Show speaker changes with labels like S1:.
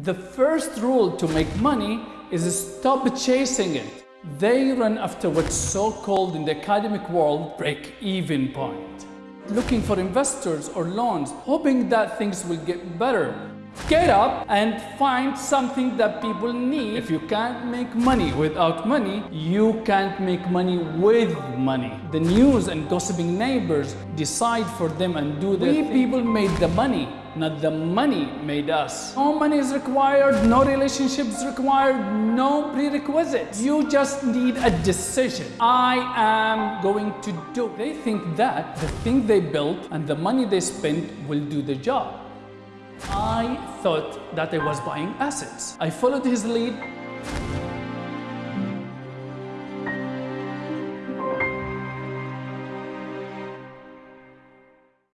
S1: The first rule to make money is stop chasing it. They run after what's so-called in the academic world break-even point. Looking for investors or loans, hoping that things will get better. Get up and find something that people need. If you can't make money without money, you can't make money with money. The news and gossiping neighbors decide for them and do their We people made the money, not the money made us. No money is required, no relationships required, no prerequisites. You just need a decision. I am going to do. They think that the thing they built and the money they spent will do the job. I thought that I was buying assets. I followed his lead